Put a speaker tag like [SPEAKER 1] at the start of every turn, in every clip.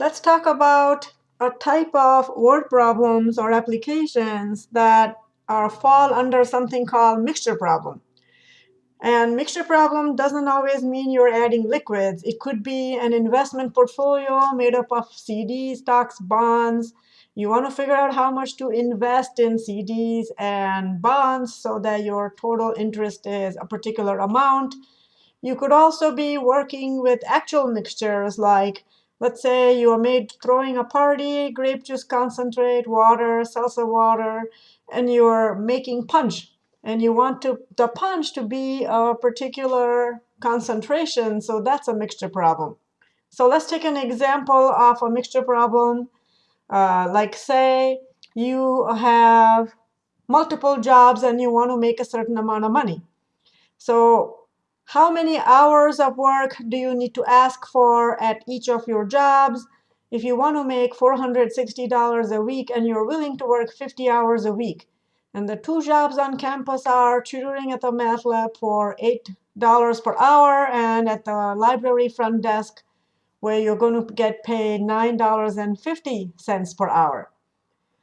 [SPEAKER 1] let's talk about a type of word problems or applications that are fall under something called mixture problem. And mixture problem doesn't always mean you're adding liquids. It could be an investment portfolio made up of CDs, stocks, bonds. You want to figure out how much to invest in CDs and bonds so that your total interest is a particular amount. You could also be working with actual mixtures like, let's say you are made throwing a party, grape juice concentrate, water, salsa water, and you're making punch and you want to, the punch to be a particular concentration, so that's a mixture problem. So let's take an example of a mixture problem. Uh, like say you have multiple jobs and you want to make a certain amount of money. So how many hours of work do you need to ask for at each of your jobs? If you want to make $460 a week and you're willing to work 50 hours a week, and the two jobs on campus are tutoring at the math lab for $8 per hour and at the library front desk where you're going to get paid $9.50 per hour.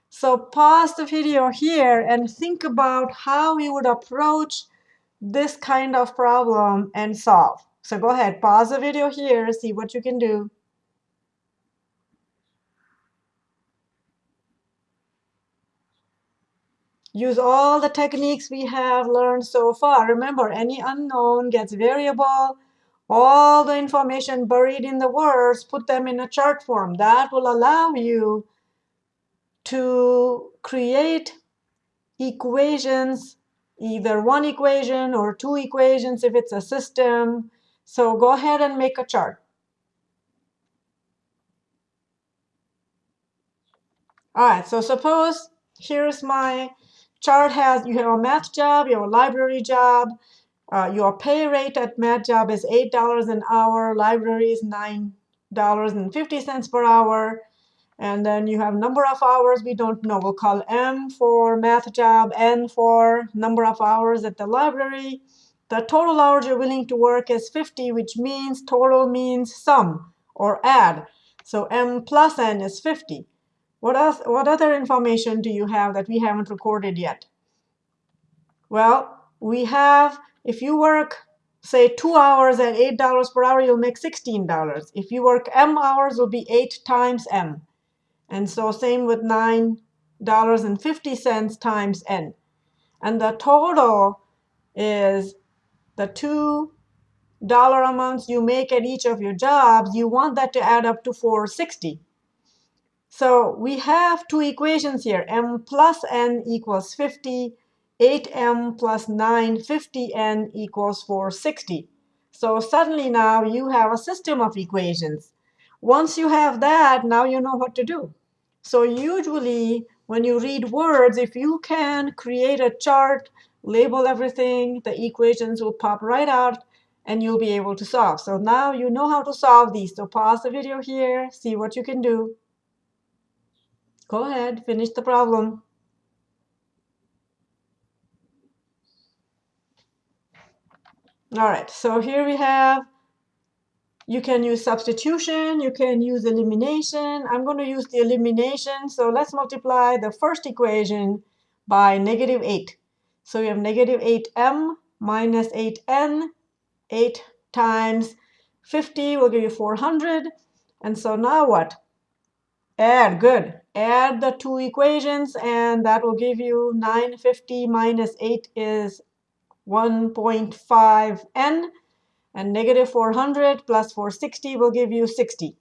[SPEAKER 1] So pause the video here and think about how you would approach this kind of problem and solve. So go ahead, pause the video here, see what you can do. Use all the techniques we have learned so far. Remember, any unknown gets variable. All the information buried in the words, put them in a chart form. That will allow you to create equations, either one equation or two equations if it's a system. So go ahead and make a chart. All right, so suppose here's my chart has, you have a math job, you have a library job. Uh, your pay rate at math job is $8 an hour. Library is $9.50 per hour. And then you have number of hours we don't know. We'll call M for math job, N for number of hours at the library. The total hours you're willing to work is 50, which means total means sum or add. So M plus N is 50. What, else, what other information do you have that we haven't recorded yet? Well, we have, if you work, say, two hours at $8 per hour, you'll make $16. If you work M hours, it will be 8 times M. And so same with $9.50 times N. And the total is the two dollar amounts you make at each of your jobs, you want that to add up to 460. So we have two equations here. m plus n equals 50. 8m plus 9, 50n equals 460. So suddenly now you have a system of equations. Once you have that, now you know what to do. So usually when you read words, if you can create a chart, label everything, the equations will pop right out, and you'll be able to solve. So now you know how to solve these. So pause the video here, see what you can do. Go ahead, finish the problem. All right, so here we have, you can use substitution, you can use elimination. I'm going to use the elimination. So let's multiply the first equation by negative 8. So we have negative 8m minus 8n. 8 times 50 will give you 400. And so now what? Add, good. Add the two equations, and that will give you 950 minus 8 is 1.5n. And negative 400 plus 460 will give you 60.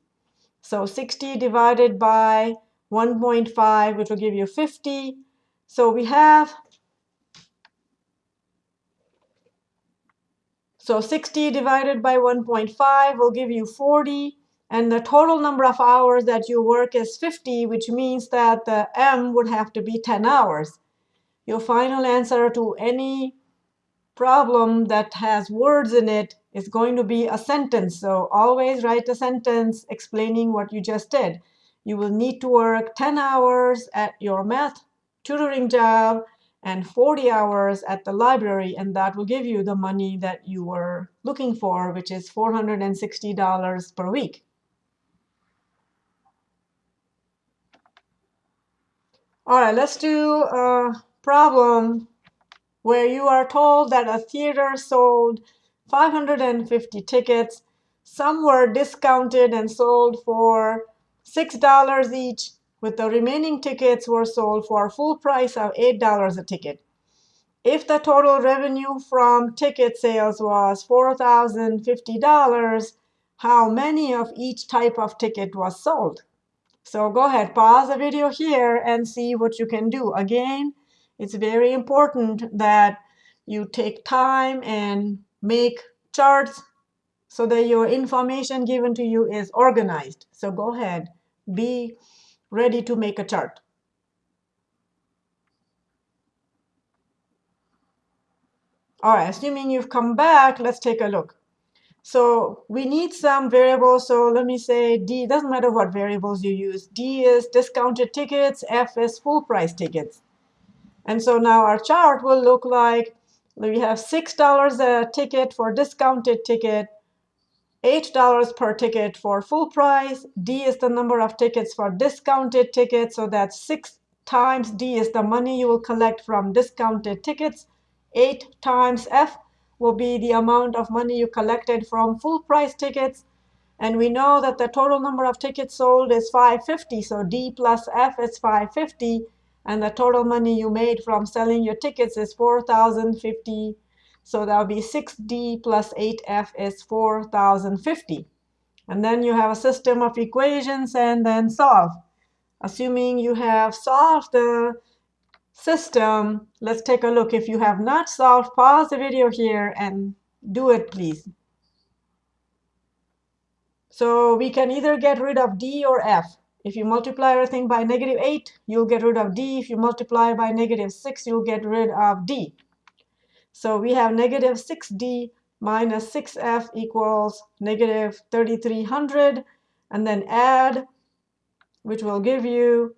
[SPEAKER 1] So 60 divided by 1.5, which will give you 50. So we have, so 60 divided by 1.5 will give you 40. And the total number of hours that you work is 50, which means that the M would have to be 10 hours. Your final answer to any problem that has words in it is going to be a sentence. So always write a sentence explaining what you just did. You will need to work 10 hours at your math tutoring job and 40 hours at the library, and that will give you the money that you were looking for, which is $460 per week. All right, let's do a problem where you are told that a theater sold 550 tickets. Some were discounted and sold for $6 each, with the remaining tickets were sold for a full price of $8 a ticket. If the total revenue from ticket sales was $4,050, how many of each type of ticket was sold? So go ahead, pause the video here and see what you can do. Again, it's very important that you take time and make charts so that your information given to you is organized. So go ahead, be ready to make a chart. All right, assuming you've come back, let's take a look. So we need some variables. So let me say D, doesn't matter what variables you use. D is discounted tickets, F is full price tickets. And so now our chart will look like we have $6 a ticket for discounted ticket, $8 per ticket for full price. D is the number of tickets for discounted tickets. So that's 6 times D is the money you will collect from discounted tickets. 8 times F will be the amount of money you collected from full price tickets. And we know that the total number of tickets sold is 550. So D plus F is 550. And the total money you made from selling your tickets is 4,050. So that would be 6D plus 8F is 4,050. And then you have a system of equations and then solve. Assuming you have solved the system, let's take a look. If you have not solved, pause the video here and do it, please. So we can either get rid of D or F. If you multiply everything by negative 8, you'll get rid of D. If you multiply by negative 6, you'll get rid of D. So we have negative 6D minus 6F equals negative 3,300. And then add, which will give you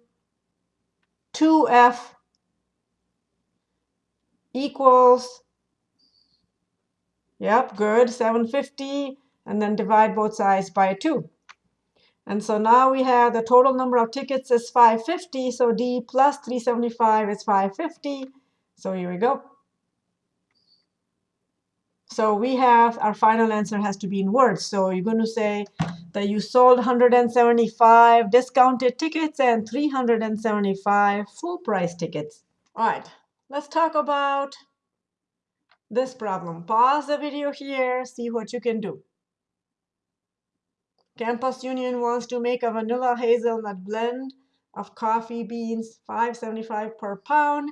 [SPEAKER 1] 2F equals, yep, good, 750, and then divide both sides by 2. And so now we have the total number of tickets is 550, so D plus 375 is 550. So here we go. So we have our final answer has to be in words. So you're going to say that you sold 175 discounted tickets and 375 full price tickets. All right, let's talk about this problem. Pause the video here, see what you can do. Campus Union wants to make a vanilla hazelnut blend of coffee beans, 5.75 per pound.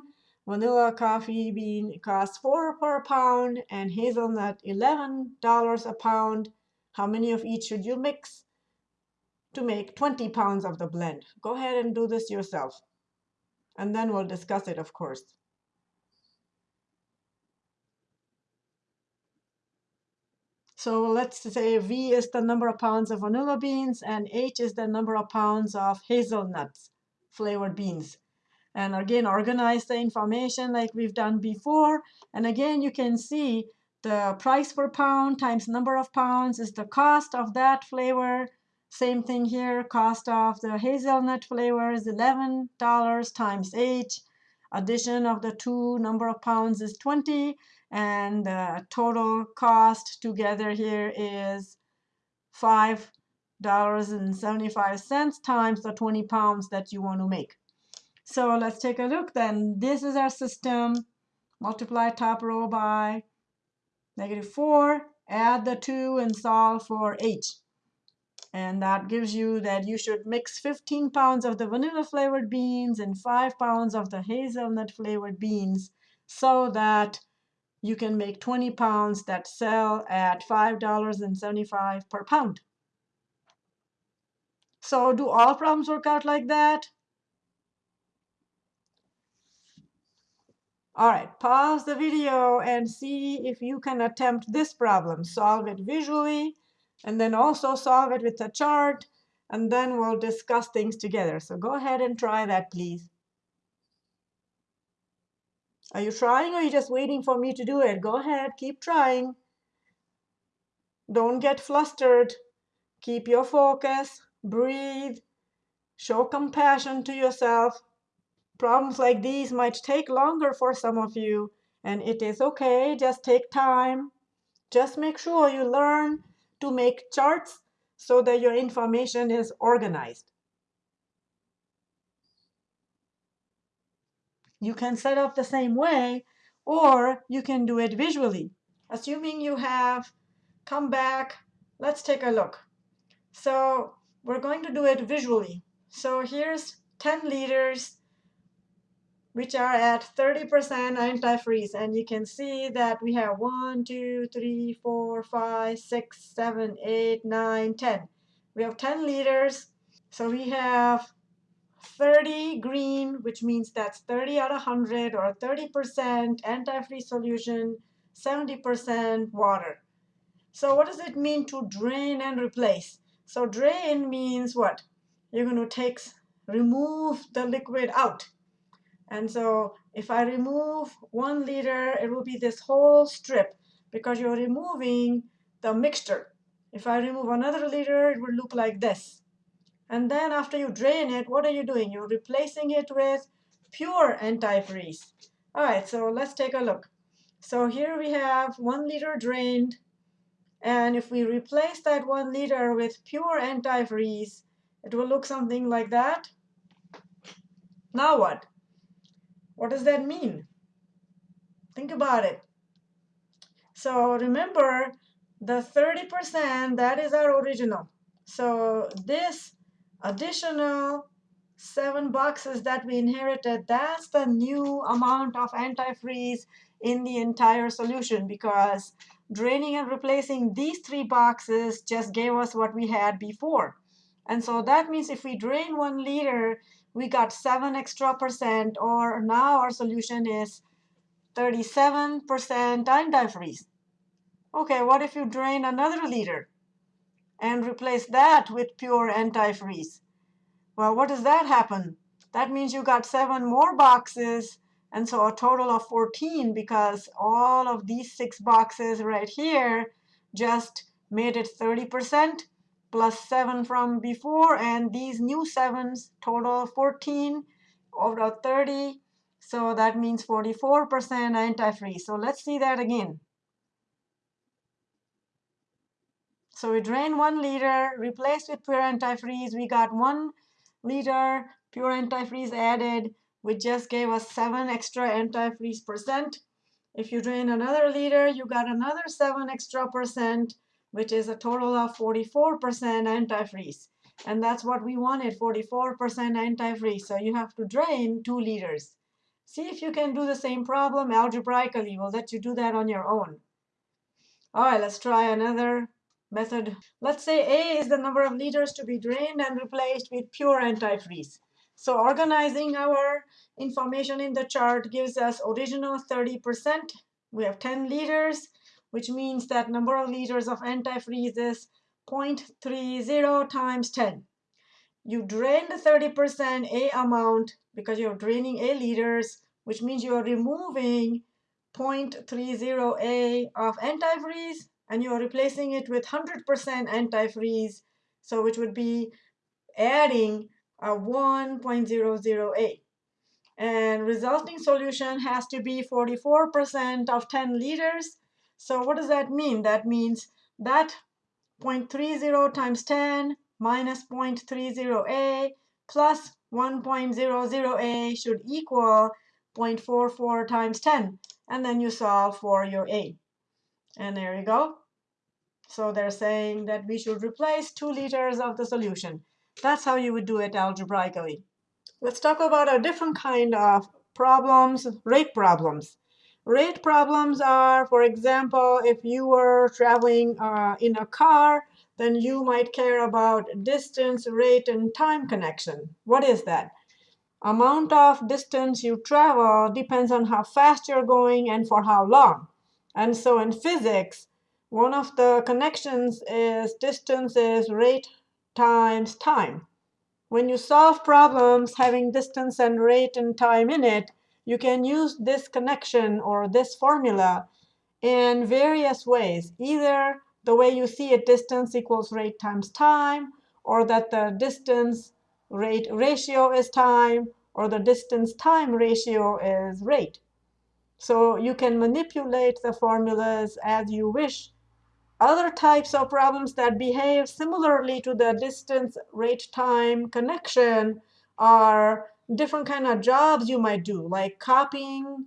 [SPEAKER 1] Vanilla coffee bean costs 4 per pound and hazelnut $11 a pound. How many of each should you mix to make 20 pounds of the blend? Go ahead and do this yourself. And then we'll discuss it, of course. So let's say V is the number of pounds of vanilla beans and H is the number of pounds of hazelnuts flavored beans. And again, organize the information like we've done before. And again, you can see the price per pound times number of pounds is the cost of that flavor. Same thing here, cost of the hazelnut flavor is $11 times H. Addition of the two number of pounds is 20 and the total cost together here is $5.75 times the 20 pounds that you want to make. So let's take a look then. This is our system. Multiply top row by negative 4, add the 2 and solve for h. And that gives you that you should mix 15 pounds of the vanilla flavored beans and 5 pounds of the hazelnut flavored beans so that you can make 20 pounds that sell at $5.75 per pound. So do all problems work out like that? All right, pause the video and see if you can attempt this problem. Solve it visually, and then also solve it with a chart, and then we'll discuss things together. So go ahead and try that, please. Are you trying or are you just waiting for me to do it? Go ahead, keep trying. Don't get flustered. Keep your focus, breathe, show compassion to yourself. Problems like these might take longer for some of you, and it is OK. Just take time. Just make sure you learn to make charts so that your information is organized. You can set up the same way, or you can do it visually. Assuming you have come back, let's take a look. So we're going to do it visually. So here's 10 liters, which are at 30% antifreeze. And you can see that we have 1, 2, 3, 4, 5, 6, 7, 8, 9, 10. We have 10 liters. So we have 30 green, which means that's 30 out of 100 or 30% antifreeze solution, 70% water. So what does it mean to drain and replace? So drain means what? You're going to take, remove the liquid out. And so if I remove one liter, it will be this whole strip because you're removing the mixture. If I remove another liter, it will look like this. And then after you drain it, what are you doing? You're replacing it with pure antifreeze. All right, so let's take a look. So here we have one liter drained. And if we replace that one liter with pure antifreeze, it will look something like that. Now what? What does that mean? Think about it. So remember, the 30%, that is our original. So this additional seven boxes that we inherited, that's the new amount of antifreeze in the entire solution because draining and replacing these three boxes just gave us what we had before. And so that means if we drain one liter, we got 7 extra percent, or now our solution is 37% antifreeze. OK, what if you drain another liter and replace that with pure antifreeze? Well, what does that happen? That means you got seven more boxes and so a total of 14 because all of these six boxes right here just made it 30% plus 7 from before. And these new 7s total 14 over 30. So that means 44% antifreeze. So let's see that again. So we drain 1 liter, replaced with pure antifreeze. We got 1 liter pure antifreeze added which just gave us 7 extra antifreeze percent. If you drain another liter, you got another 7 extra percent, which is a total of 44% antifreeze. And that's what we wanted, 44% antifreeze. So you have to drain 2 liters. See if you can do the same problem algebraically. We'll let you do that on your own. All right, let's try another method. Let's say A is the number of liters to be drained and replaced with pure antifreeze. So organizing our information in the chart gives us original 30%. We have 10 liters, which means that number of liters of antifreeze is 0.30 times 10. You drain the 30% A amount because you're draining A liters, which means you're removing 0.30 A of antifreeze, and you're replacing it with 100% antifreeze, so which would be adding a 1.008. And resulting solution has to be 44% of 10 liters. So what does that mean? That means that 0.30 times 10 minus 0.30a plus 1.00a should equal 0.44 times 10. And then you solve for your a. And there you go. So they're saying that we should replace 2 liters of the solution. That's how you would do it algebraically. Let's talk about a different kind of problems, rate problems. Rate problems are, for example, if you were traveling uh, in a car, then you might care about distance, rate, and time connection. What is that? Amount of distance you travel depends on how fast you're going and for how long. And so in physics, one of the connections is distance is rate times time. When you solve problems having distance and rate and time in it, you can use this connection or this formula in various ways. Either the way you see it, distance equals rate times time, or that the distance rate ratio is time, or the distance time ratio is rate. So you can manipulate the formulas as you wish. Other types of problems that behave similarly to the distance rate time connection are different kind of jobs you might do, like copying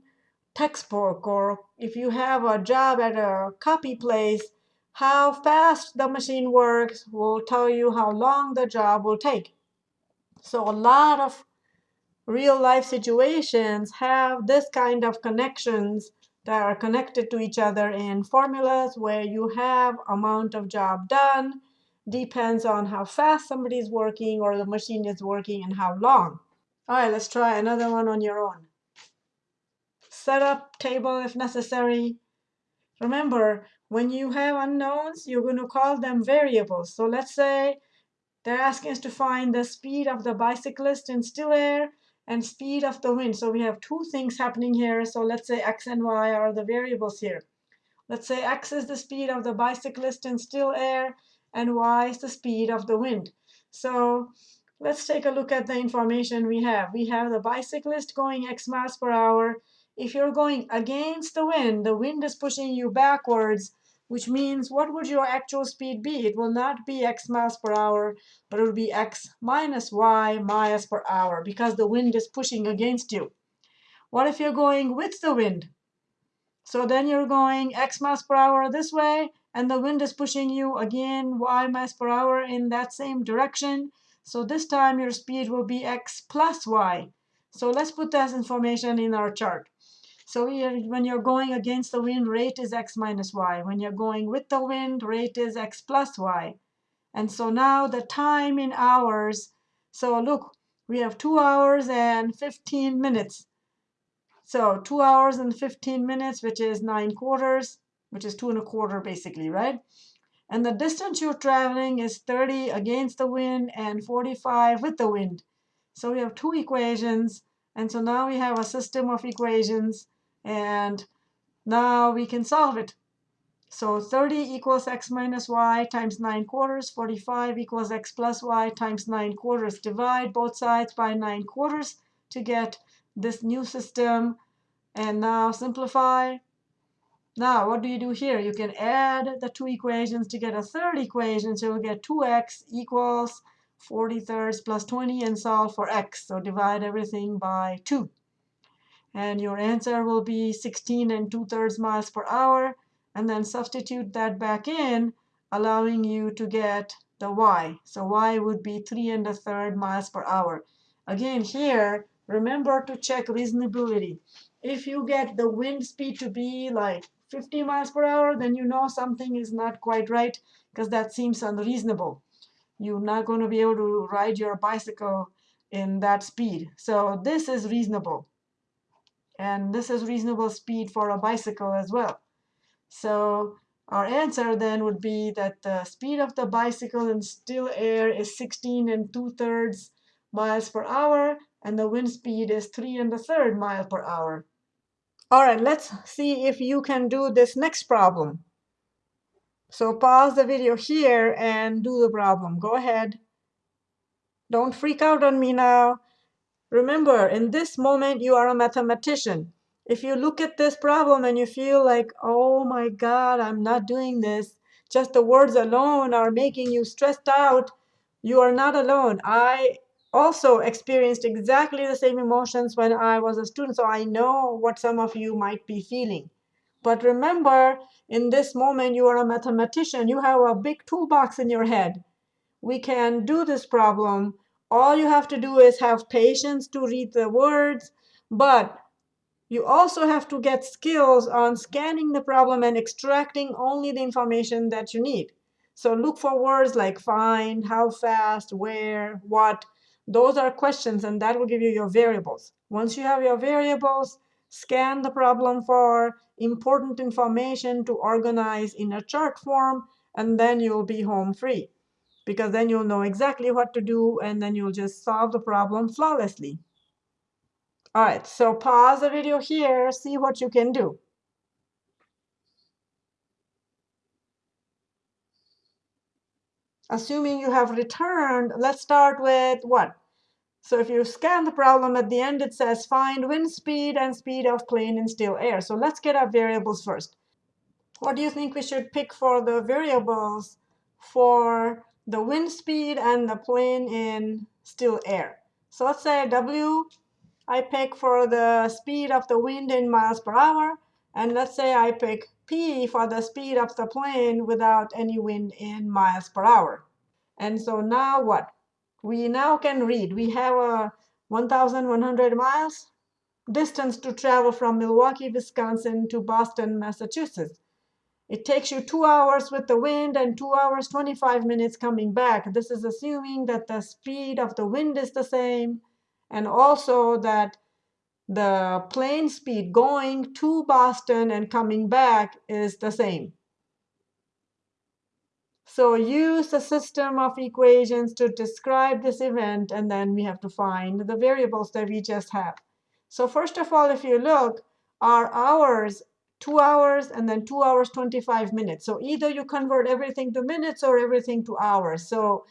[SPEAKER 1] textbook, or if you have a job at a copy place, how fast the machine works will tell you how long the job will take. So a lot of real life situations have this kind of connections that are connected to each other in formulas where you have amount of job done depends on how fast somebody is working or the machine is working and how long. All right, let's try another one on your own. Set up table if necessary. Remember, when you have unknowns, you're going to call them variables. So let's say they're asking us to find the speed of the bicyclist in still air and speed of the wind. So we have two things happening here. So let's say x and y are the variables here. Let's say x is the speed of the bicyclist in still air, and y is the speed of the wind. So let's take a look at the information we have. We have the bicyclist going x miles per hour. If you're going against the wind, the wind is pushing you backwards, which means what would your actual speed be? It will not be x miles per hour, but it will be x minus y miles per hour because the wind is pushing against you. What if you're going with the wind? So then you're going x miles per hour this way, and the wind is pushing you again y miles per hour in that same direction. So this time your speed will be x plus y. So let's put that information in our chart. So when you're going against the wind, rate is x minus y. When you're going with the wind, rate is x plus y. And so now the time in hours. So look, we have 2 hours and 15 minutes. So 2 hours and 15 minutes, which is 9 quarters, which is 2 and a quarter basically, right? And the distance you're traveling is 30 against the wind and 45 with the wind. So we have two equations. And so now we have a system of equations and now we can solve it. So 30 equals x minus y times 9 quarters. 45 equals x plus y times 9 quarters. Divide both sides by 9 quarters to get this new system. And now simplify. Now, what do you do here? You can add the two equations to get a third equation. So you'll get 2x equals 40 thirds plus 20 and solve for x. So divide everything by 2 and your answer will be 16 and 2 thirds miles per hour and then substitute that back in allowing you to get the y. So y would be 3 and a third miles per hour. Again here remember to check reasonability. If you get the wind speed to be like 50 miles per hour then you know something is not quite right because that seems unreasonable. You're not going to be able to ride your bicycle in that speed. So this is reasonable. And this is reasonable speed for a bicycle as well. So our answer then would be that the speed of the bicycle in still air is 16 and 2 thirds miles per hour, and the wind speed is 3 and a third mile per hour. All right, let's see if you can do this next problem. So pause the video here and do the problem. Go ahead. Don't freak out on me now. Remember, in this moment, you are a mathematician. If you look at this problem and you feel like, oh my God, I'm not doing this, just the words alone are making you stressed out, you are not alone. I also experienced exactly the same emotions when I was a student, so I know what some of you might be feeling. But remember, in this moment, you are a mathematician. You have a big toolbox in your head. We can do this problem all you have to do is have patience to read the words, but you also have to get skills on scanning the problem and extracting only the information that you need. So look for words like find, how fast, where, what. Those are questions, and that will give you your variables. Once you have your variables, scan the problem for important information to organize in a chart form, and then you'll be home free because then you'll know exactly what to do and then you'll just solve the problem flawlessly. All right, so pause the video here, see what you can do. Assuming you have returned, let's start with what? So if you scan the problem at the end, it says find wind speed and speed of plane in still air. So let's get our variables first. What do you think we should pick for the variables for the wind speed and the plane in still air? So let's say W I pick for the speed of the wind in miles per hour. And let's say I pick P for the speed of the plane without any wind in miles per hour. And so now what? We now can read. We have uh, a 1,100 miles distance to travel from Milwaukee, Wisconsin to Boston, Massachusetts. It takes you two hours with the wind and two hours, 25 minutes coming back. This is assuming that the speed of the wind is the same and also that the plane speed going to Boston and coming back is the same. So use the system of equations to describe this event, and then we have to find the variables that we just have. So first of all, if you look, our hours, 2 hours, and then 2 hours, 25 minutes. So either you convert everything to minutes or everything to hours. So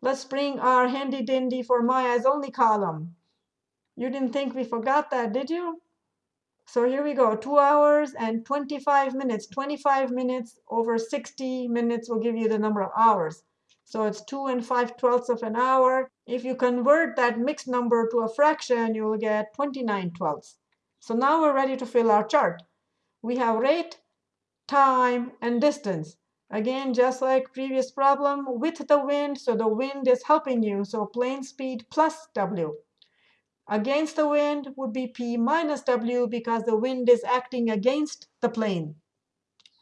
[SPEAKER 1] Let's bring our handy dandy for Maya's only column. You didn't think we forgot that, did you? So here we go, 2 hours and 25 minutes. 25 minutes over 60 minutes will give you the number of hours. So it's 2 and 5 twelfths of an hour. If you convert that mixed number to a fraction, you will get 29 twelfths. So now we're ready to fill our chart. We have rate, time, and distance. Again, just like previous problem, with the wind, so the wind is helping you, so plane speed plus W. Against the wind would be P minus W because the wind is acting against the plane.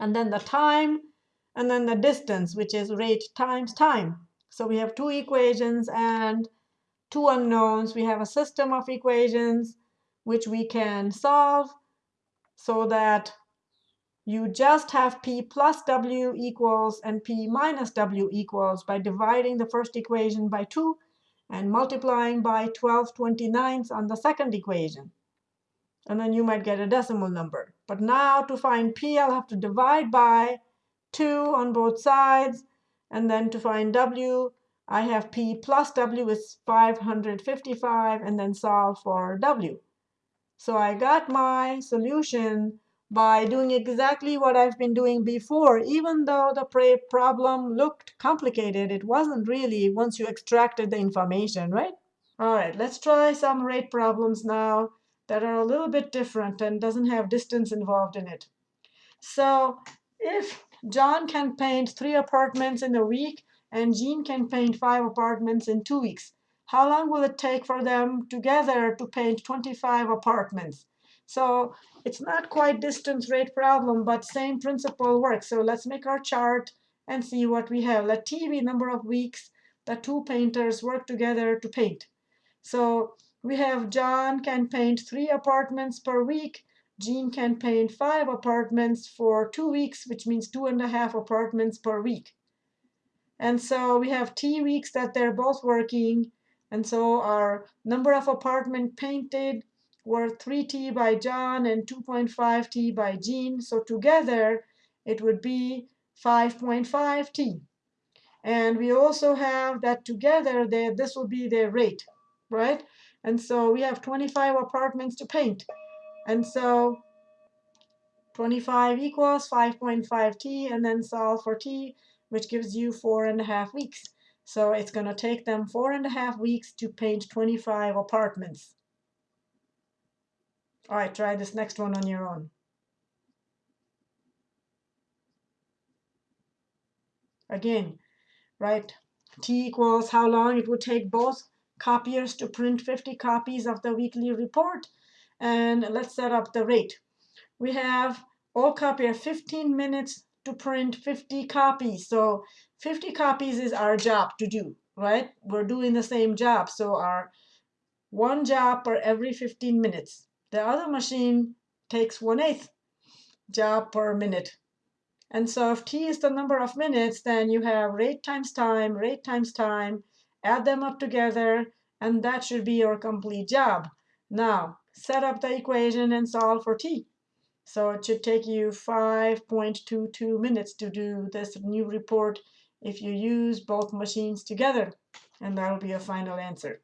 [SPEAKER 1] And then the time, and then the distance, which is rate times time. So we have two equations and two unknowns. We have a system of equations which we can solve so that you just have p plus w equals and p minus w equals by dividing the first equation by 2 and multiplying by 12 29ths on the second equation. And then you might get a decimal number. But now to find p, I'll have to divide by 2 on both sides. And then to find w, I have p plus w is 555, and then solve for w. So I got my solution by doing exactly what I've been doing before. Even though the problem looked complicated, it wasn't really once you extracted the information, right? All right, let's try some rate problems now that are a little bit different and doesn't have distance involved in it. So if John can paint three apartments in a week and Jean can paint five apartments in two weeks, how long will it take for them together to paint 25 apartments? So it's not quite distance rate problem, but same principle works. So let's make our chart and see what we have. Let t be number of weeks that two painters work together to paint. So we have John can paint three apartments per week. Jean can paint five apartments for two weeks, which means two and a half apartments per week. And so we have t weeks that they're both working. And so our number of apartment painted were 3t by John and 2.5t by Jean. So together, it would be 5.5t. And we also have that together, they, this will be their rate, right? And so we have 25 apartments to paint. And so 25 equals 5.5t, and then solve for t, which gives you four and a half weeks. So it's going to take them four and a half weeks to paint 25 apartments. All right, try this next one on your own. Again, right, t equals how long it would take both copiers to print 50 copies of the weekly report. And let's set up the rate. We have all copier 15 minutes to print 50 copies. So 50 copies is our job to do, right? We're doing the same job. So our one job per every 15 minutes. The other machine takes 1 8th job per minute. And so if t is the number of minutes, then you have rate times time, rate times time, add them up together, and that should be your complete job. Now, set up the equation and solve for t. So it should take you 5.22 minutes to do this new report if you use both machines together. And that'll be your final answer.